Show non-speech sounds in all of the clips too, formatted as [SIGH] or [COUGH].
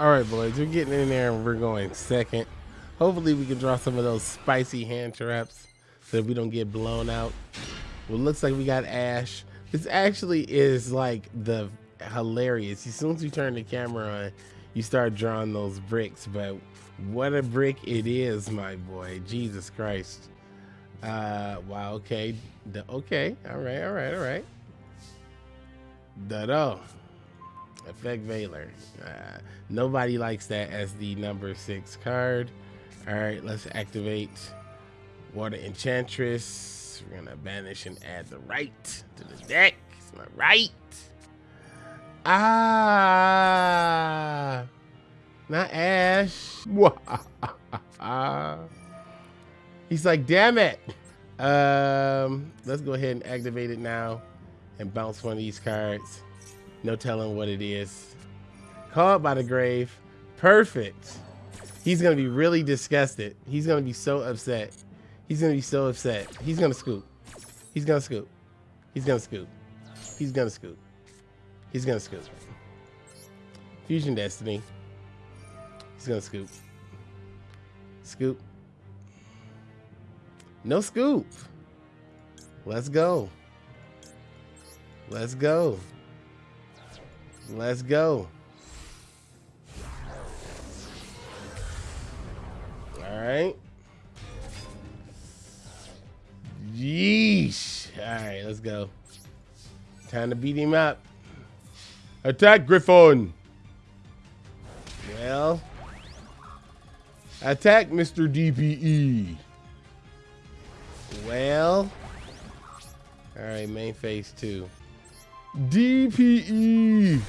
All right, boys, we're getting in there and we're going second. Hopefully, we can draw some of those spicy hand traps so that we don't get blown out. Well, looks like we got Ash. This actually is like the hilarious. As soon as you turn the camera on, you start drawing those bricks. But what a brick it is, my boy. Jesus Christ. Uh, wow. Okay. The, okay. All right. All right. All right. Da-do. Effect Veiler. Uh, nobody likes that as the number six card. All right, let's activate Water Enchantress. We're gonna banish and add the right to the deck. It's my right. Ah, not Ash. [LAUGHS] He's like, damn it. Um, let's go ahead and activate it now and bounce one of these cards. No telling what it is. Called by the grave. Perfect. He's going to be really disgusted. He's going to be so upset. He's going to be so upset. He's going to scoop. He's going to scoop. He's going to scoop. He's going to scoop. He's going to scoop. Fusion Destiny. He's going to scoop. Scoop. No scoop. Let's go. Let's go. Let's go. All right. Yeesh. All right, let's go. Time to beat him up. Attack Griffon. Well, attack Mr. DPE. Well, all right, main phase two. DPE.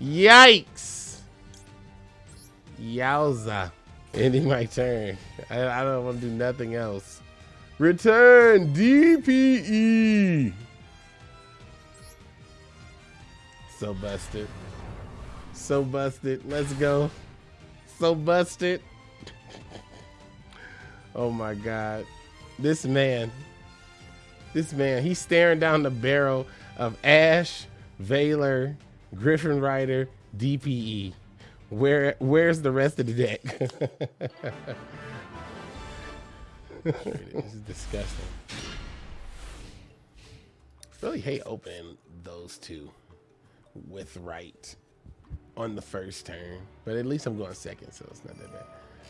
Yikes. Yowza. Ending my turn. I, I don't want to do nothing else. Return DPE. So busted. So busted. Let's go. So busted. oh my God. This man. This man. He's staring down the barrel of Ash, Veiler, Griffin Rider, DPE. Where where's the rest of the deck? this is disgusting. Really hate opening those two with right on the first turn. But at least I'm going second, so it's not that bad.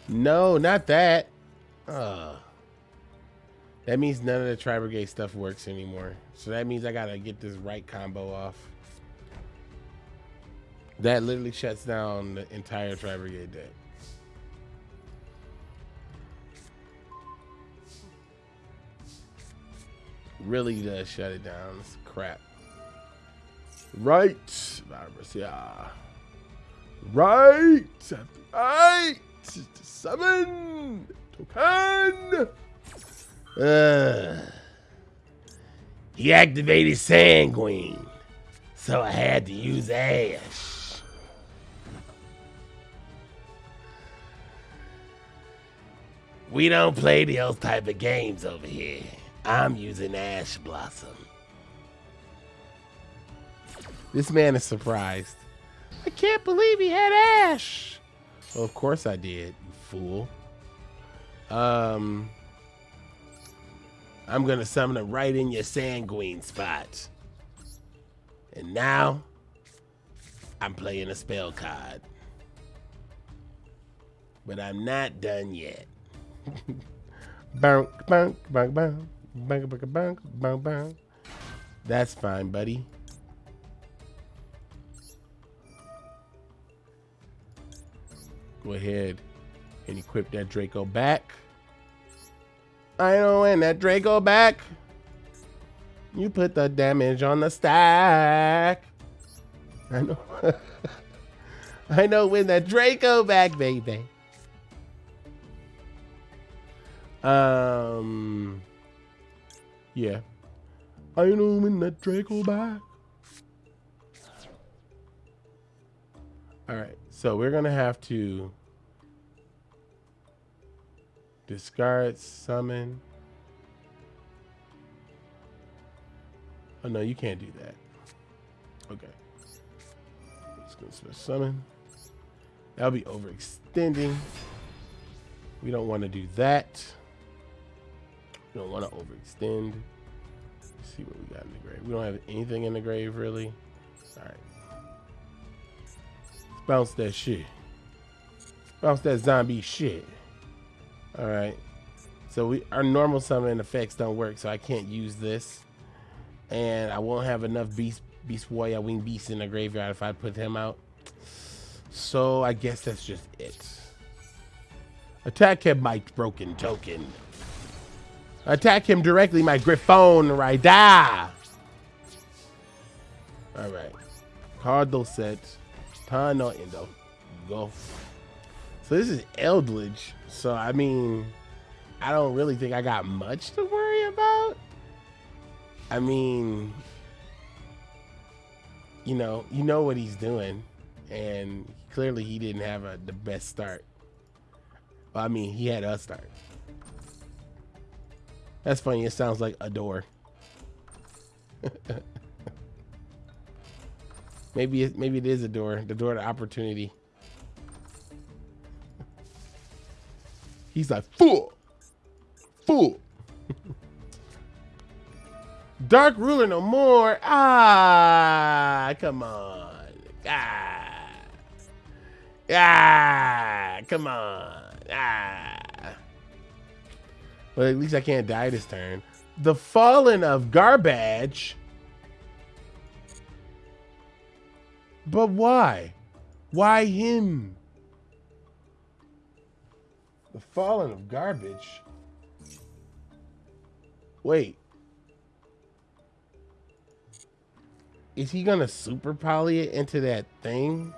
No, not that. Uh, that means none of the Tri Brigade stuff works anymore. So that means I gotta get this right combo off. That literally shuts down the entire Tri Brigade deck. Really does shut it down. It's crap. Right. Yeah. Right. Right. Summon. Token. Uh, he activated Sanguine, so I had to use Ash. We don't play those type of games over here. I'm using Ash Blossom. This man is surprised. I can't believe he had Ash. Well, of course I did, you fool. Um, I'm gonna summon him right in your sanguine spot. And now, I'm playing a spell card. But I'm not done yet. [LAUGHS] bang, bang, bang, bang, bang, bang, bang, bang, bang. That's fine, buddy. Go ahead and equip that Draco back. I know when that Draco back. You put the damage on the stack. I know. [LAUGHS] I know when that Draco back, baby. Um. Yeah. I know when that Draco back. All right. So we're gonna have to discard, summon. Oh no, you can't do that. Okay. Let's go to summon. That'll be overextending. We don't want to do that. We don't want to overextend. Let's see what we got in the grave. We don't have anything in the grave, really. All right. Let's bounce that shit. Bounce that zombie shit. All right. So we our normal summon effects don't work, so I can't use this. And I won't have enough beast beast warrior wing beast in the graveyard if I put him out. So I guess that's just it. Attack him, my broken token. Attack him directly, my Griffon Rider. Alright. Cardinal set. Tano Endo. Go. So this is Eldlich. So I mean, I don't really think I got much to worry about. I mean, you know, you know what he's doing, and clearly he didn't have a, the best start. Well, I mean, he had a start. That's funny. It sounds like a door. [LAUGHS] maybe it, maybe it is a door. The door to opportunity. He's like, fool, fool. Dark ruler no more. Ah, come on. Ah, ah, come on. Ah. But at least I can't die this turn. The Fallen of Garbage. But why? Why him? The Fallen of Garbage. Wait. Is he gonna super poly it into that thing?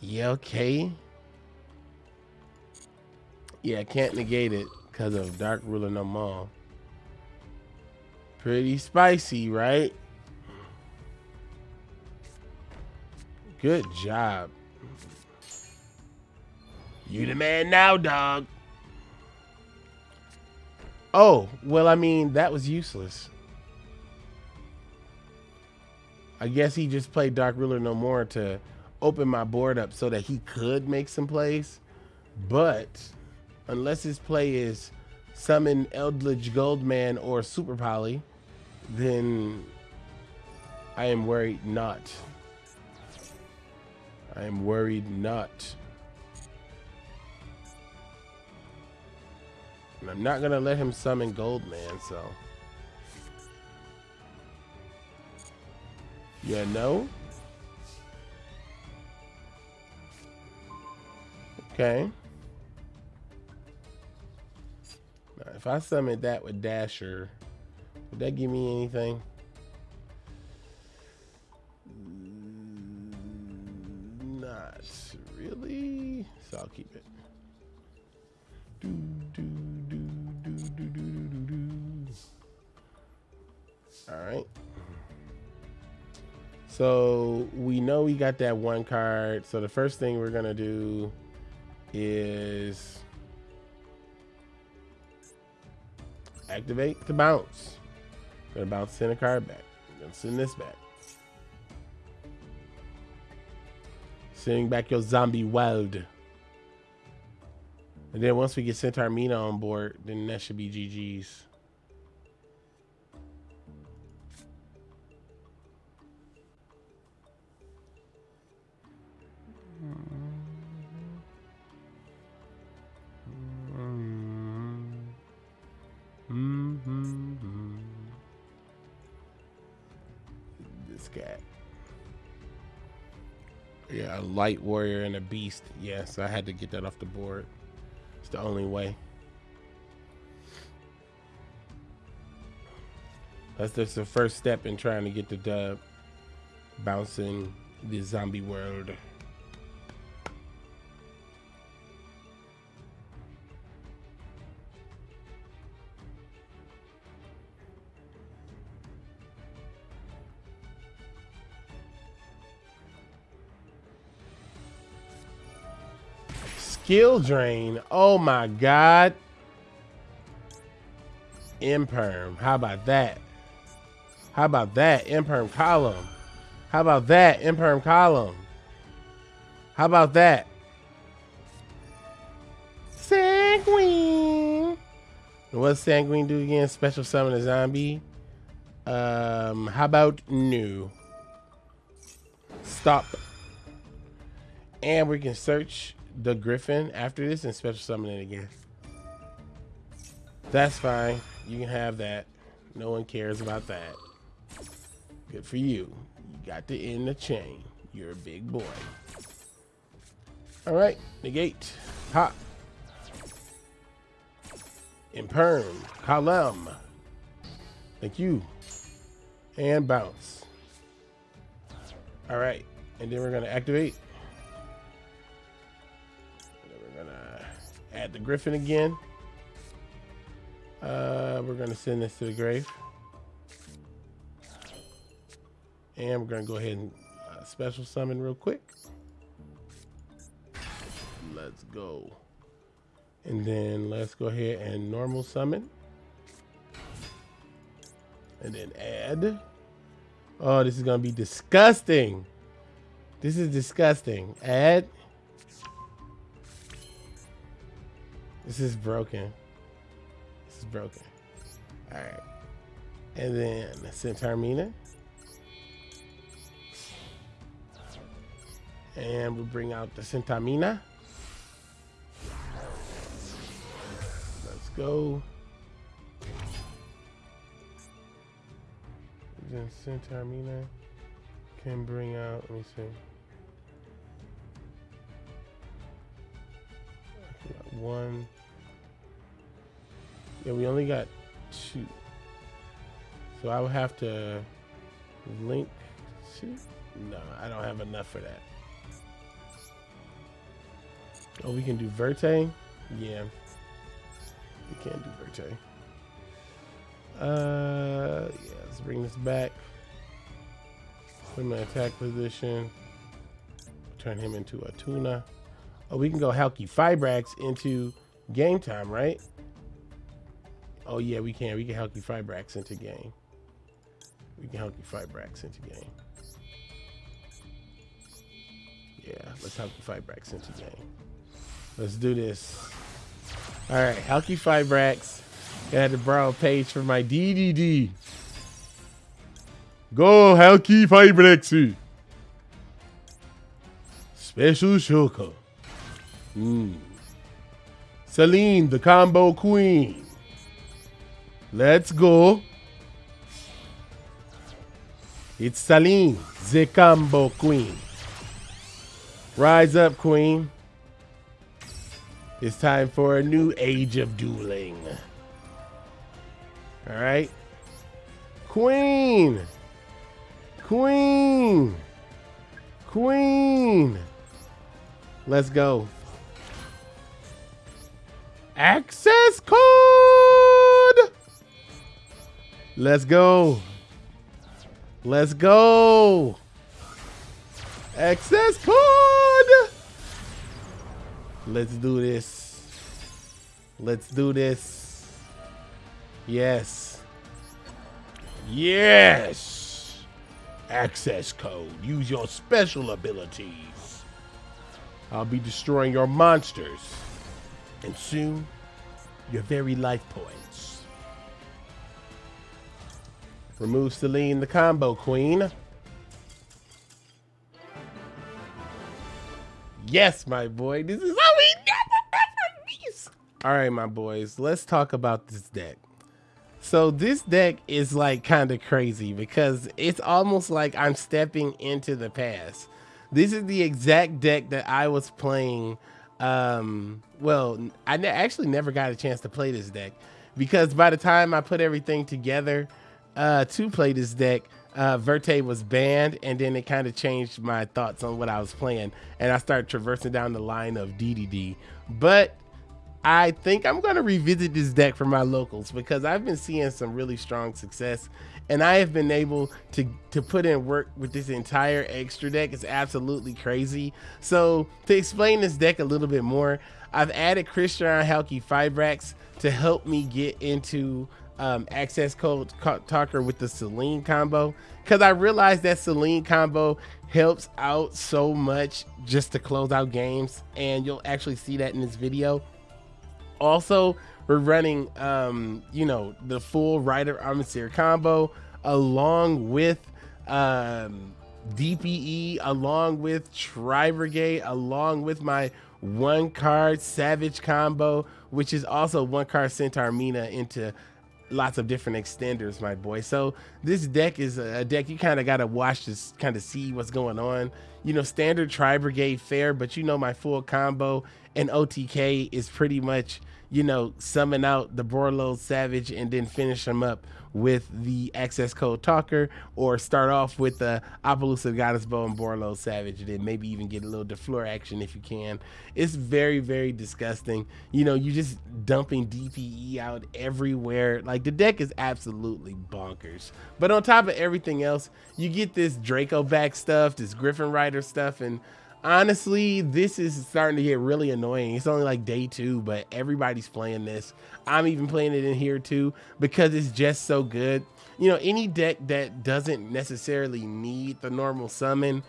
Yeah, okay. Yeah, I can't negate it because of Dark Ruler No More. Pretty spicy, right? Good job. You the man now, dog. Oh, well, I mean, that was useless. I guess he just played Dark Ruler No More to open my board up so that he could make some plays. But unless his play is summon Eldlich Goldman or Super Poly, then I am worried not. I am worried not. I'm not gonna let him summon Goldman, so. Yeah, no? Okay. Now, if I summon that with Dasher, would that give me anything? Mm, not really. So I'll keep it. Do, do, All right. So we know we got that one card. So the first thing we're gonna do is activate the bounce. Gonna bounce send a card back. Gonna send this back. Sending back your zombie world. And then once we get Centaur Mina on board, then that should be GG's. This cat. Yeah, a light warrior and a beast. Yes, I had to get that off the board. It's the only way. That's just the first step in trying to get the dub. Bouncing the zombie world. Skill drain. Oh my god. Imperm. How about that? How about that? Imperm column. How about that? Imperm column. How about that? Sanguine. What's Sanguine do again? Special summon a zombie. Um, how about new? Stop. And we can search the Griffin after this and special summon it again. That's fine. You can have that. No one cares about that. Good for you. You got to end the chain. You're a big boy. All right, negate. Hot. Imperm. Column. Thank you. And bounce. All right, and then we're gonna activate. Add the Griffin again. Uh, we're gonna send this to the grave. And we're gonna go ahead and uh, special summon real quick. Let's go. And then let's go ahead and normal summon. And then add. Oh, this is gonna be disgusting. This is disgusting. Add. This is broken. This is broken. All right. And then Centaur Mina. And we'll bring out the Centaur Mina. Let's go. Then Centaur Mina can bring out, let me see. One. Yeah, we only got two. So I would have to link two. No, I don't have enough for that. Oh, we can do Verte? Yeah. We can't do Verte. Uh, yeah, let's bring this back. Put him in attack position. Turn him into a tuna. Oh, we can go Halqifibrax into game time, right? Oh, yeah, we can. We can Halqifibrax into game. We can Halqifibrax into game. Yeah, let's Halqifibrax into game. Let's do this. All right, Halqifibrax. I had to borrow a page for my DDD. Go Halqifibrax. Special Shulker. Mm. Selene, the combo queen. Let's go. It's Selene, the combo queen. Rise up, queen. It's time for a new age of dueling. All right. Queen. Queen. Queen. Let's go. Access code. Let's go. Let's go. Access code. Let's do this. Let's do this. Yes. Yes. Access code. Use your special abilities. I'll be destroying your monsters. And soon, your very life points. Remove Selene the combo queen. Yes, my boy. This is how we never these. All right, my boys. Let's talk about this deck. So this deck is like kind of crazy because it's almost like I'm stepping into the past. This is the exact deck that I was playing. Um, well, I ne actually never got a chance to play this deck because by the time I put everything together uh, to play this deck, uh, Verte was banned, and then it kind of changed my thoughts on what I was playing, and I started traversing down the line of DDD. But I think I'm going to revisit this deck for my locals because I've been seeing some really strong success, and I have been able to to put in work with this entire extra deck. It's absolutely crazy. So to explain this deck a little bit more, I've added Crystron Halqifibrax to help me get into um, access code talker with the Selene combo because I realized that Selene combo helps out so much just to close out games, and you'll actually see that in this video. Also, we're running, um, you know, the full Rider Armature combo along with um, DPE, along with Tri Brigade, along with my one card Savage combo, which is also one card Centaur Mina into lots of different extenders, my boy. So this deck is a deck you kind of got to watch to kind of see what's going on. You know, standard Tri Brigade fair, but you know my full combo and OTK is pretty much you know, summon out the Borlo Savage and then finish them up with the access code Talker, or start off with the Apollousa Goddess Bow and Borlo Savage, and then maybe even get a little Defleur action if you can. It's very, very disgusting. You know, you're just dumping DPE out everywhere. Like the deck is absolutely bonkers. But on top of everything else, you get this Draco back stuff, this Griffin Rider stuff, and honestly, this is starting to get really annoying. It's only like day two, but everybody's playing this. I'm even playing it in here too because it's just so good. You know, any deck that doesn't necessarily need the normal summon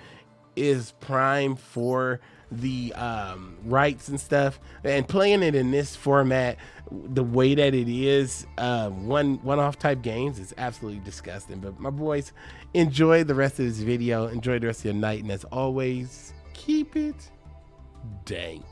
is prime for the um, rights and stuff. And playing it in this format, the way that it is, uh, one one-off type games is absolutely disgusting. But my boys, enjoy the rest of this video. Enjoy the rest of your night. And as always, keep it dank.